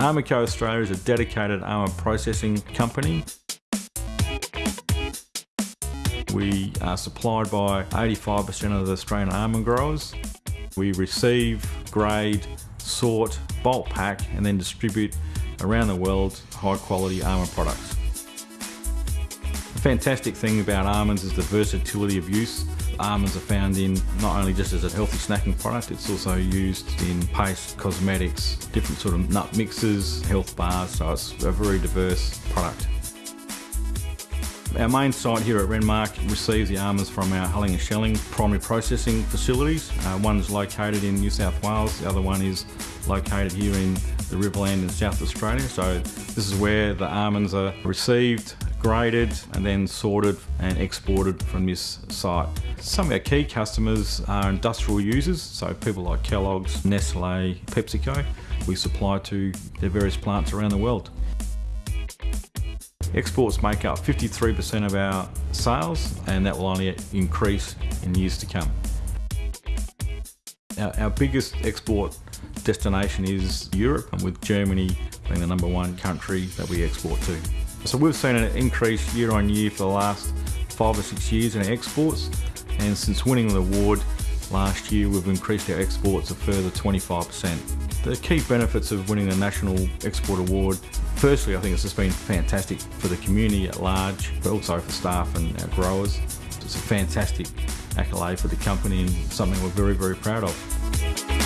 Almondco Australia is a dedicated almond processing company. We are supplied by 85% of the Australian almond growers. We receive, grade, sort, bulk pack and then distribute around the world high quality almond products. The fantastic thing about almonds is the versatility of use. Almonds are found in not only just as a healthy snacking product, it's also used in paste, cosmetics, different sort of nut mixes, health bars, so it's a very diverse product. Our main site here at Renmark receives the almonds from our hulling and shelling primary processing facilities. Uh, one is located in New South Wales, the other one is located here in the Riverland in South Australia. So this is where the almonds are received, graded and then sorted and exported from this site. Some of our key customers are industrial users, so people like Kellogg's, Nestle, PepsiCo. We supply to their various plants around the world. Exports make up 53% of our sales and that will only increase in years to come. Our, our biggest export destination is Europe and with Germany being the number one country that we export to. So we've seen an increase year on year for the last five or six years in our exports and since winning the award last year we've increased our exports a further 25%. The key benefits of winning the National Export Award Firstly, I think it's just been fantastic for the community at large, but also for staff and our growers. It's a fantastic accolade for the company and something we're very, very proud of.